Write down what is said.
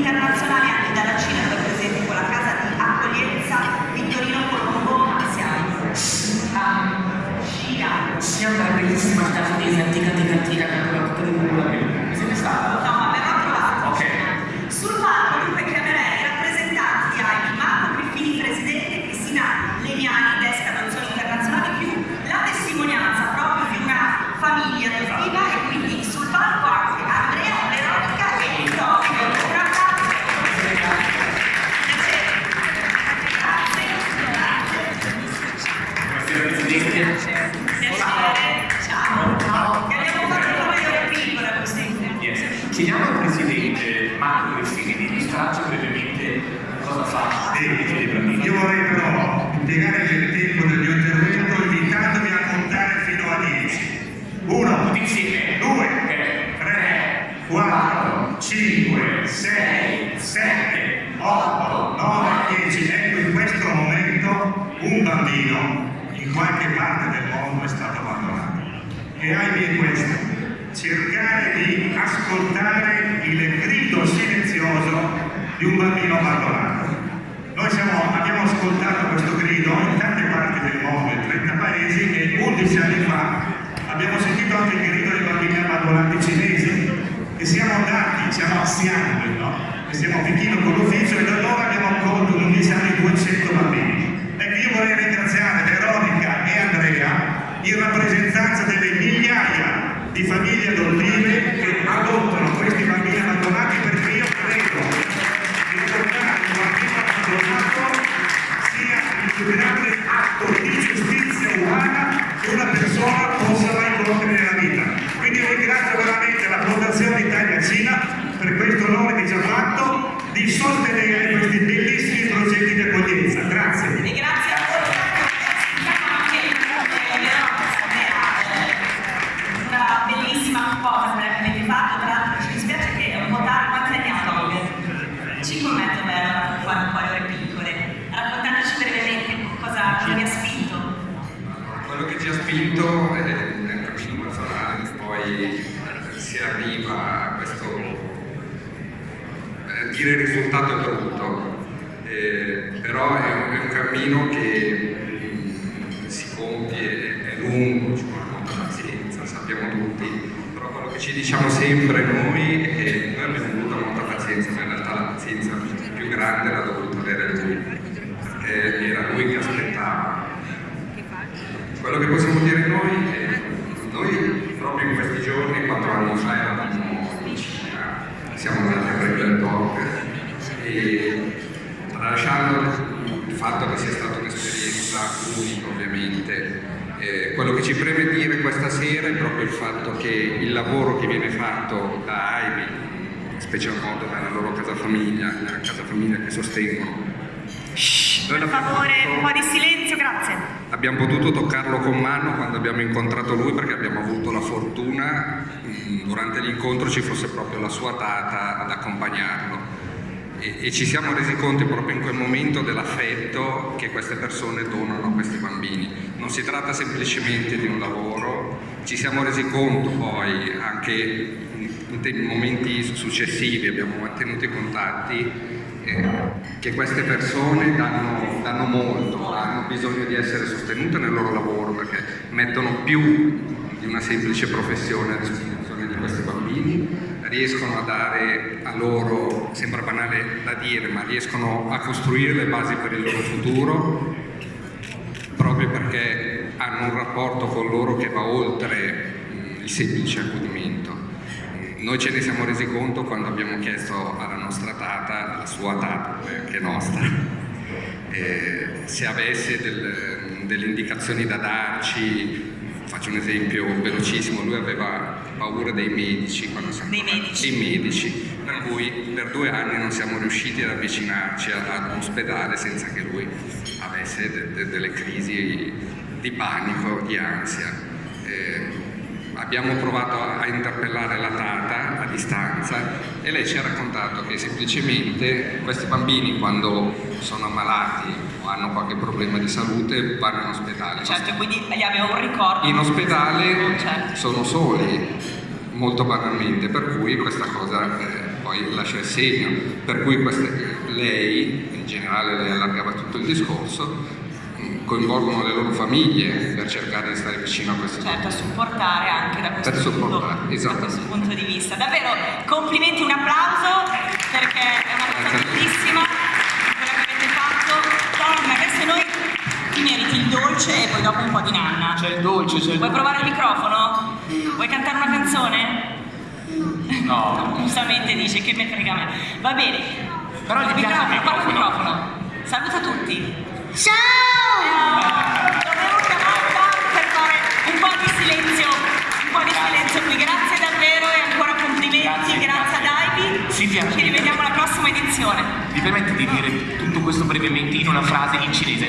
internazionali anche dalla Cina, per esempio la casa di accoglienza Vittorino Colombo siamo. Ah, Cina. Siamo una bellissima casa di Chiediamo al Presidente Marco Griffini di illustrarci brevemente cosa fa bambini. Io vorrei però impiegare il tempo del mio intervento invitandovi a contare fino a 10. 1, Tutti insieme. 2, Ok. 3, 4, 5, 6, 7, 8, 9, 10. Ecco, in questo momento un bambino in qualche parte del mondo è stato abbandonato. E ahimè questo, cercare di ascoltare il grido silenzioso di un bambino abbandonato. Noi siamo- abbiamo ascoltato questo grido in tante parti del mondo, in 30 paesi, e 11 anni fa abbiamo sentito anche il grido dei bambini abbandonati cinesi, che siamo andati, siamo a no? E siamo a Pechino con l'ufficio e da allora abbiamo accolto in 11 anni 200 bambini. Ecco, io vorrei ringraziare Veronica e Andrea in rappresentanza delle migliaia di famiglie adottive che adottano questi bambini abbandonati perché io credo che adottare un bambino abbandonato sia il più grande atto di giustizia umana che una persona possa mai compiere nella vita. Quindi ringrazio veramente la Fondazione Italia Cina per questo onore che ci ha fatto di sostenere Spinto è un cammino personale, poi si arriva a questo eh, dire risultato è brutto, eh, però è un, è un cammino che mm, si compie, è lungo, ci vuole molta pazienza, sappiamo tutti, però quello che ci diciamo sempre noi è che noi abbiamo avuto molta pazienza, ma in realtà la pazienza più grande l'ha dovuta avere lui, perché era lui che aspettava. Quello che possiamo dire noi è noi proprio in questi giorni, quattro anni fa eravamo in Cina, siamo andati a e tralasciando il fatto che sia stata un'esperienza unica ovviamente, eh, quello che ci preme dire questa sera è proprio il fatto che il lavoro che viene fatto da AIBI, in special modo dalla loro casa famiglia, la casa famiglia che sostengono, Per favore, un po' di silenzio, grazie. Abbiamo potuto toccarlo con mano quando abbiamo incontrato lui perché abbiamo avuto la fortuna mh, durante l'incontro ci fosse proprio la sua tata ad accompagnarlo e, e ci siamo resi conto proprio in quel momento dell'affetto che queste persone donano a questi bambini. Non si tratta semplicemente di un lavoro, ci siamo resi conto poi anche in, in momenti successivi, abbiamo mantenuto i contatti eh, che queste persone danno, danno molto, hanno bisogno di essere sostenute nel loro lavoro perché mettono più di una semplice professione a disposizione di questi bambini, riescono a dare a loro, sembra banale da dire, ma riescono a costruire le basi per il loro futuro proprio perché hanno un rapporto con loro che va oltre mm, il semplice accudimento. Noi ce ne siamo resi conto quando abbiamo chiesto alla nostra tata, alla sua tata, poi anche nostra, eh, se avesse del- delle indicazioni da darci. Faccio un esempio velocissimo, lui aveva paura dei medici quando siamo Dei medici. medici, per cui per due anni non siamo riusciti ad avvicinarci a- ad un ospedale senza che lui avesse de- de- delle crisi di panico, di ansia. Eh, abbiamo provato a, interpellare la tata a distanza e lei ci ha raccontato che semplicemente questi bambini quando sono ammalati o hanno qualche problema di salute vanno in ospedale. Certo, quindi gli avevo un ricordo. In ospedale Certo. sono soli, molto banalmente, per cui questa cosa eh, poi lascia il segno. Per cui queste, lei, in generale lei allargava tutto il discorso, coinvolgono le loro famiglie per cercare di stare vicino a queste certo, a supportare anche da questo, Per supportare, punto, da esattamente. questo punto di vista. Davvero, complimenti, un applauso perché è una cosa Grazie bellissima quella che avete fatto. Tom, adesso noi ti meriti il dolce e poi dopo un po' di nanna. C'è il dolce, c'è il Vuoi provare il microfono? Vuoi cantare una canzone? No. Giustamente dice che me frega me. Va bene. Però gli piace il Microfono, microfono. microfono. Saluta tutti. Ciao! Ci rivediamo alla prossima edizione. Mi permetti di dire tutto questo brevemente in una frase in cinese?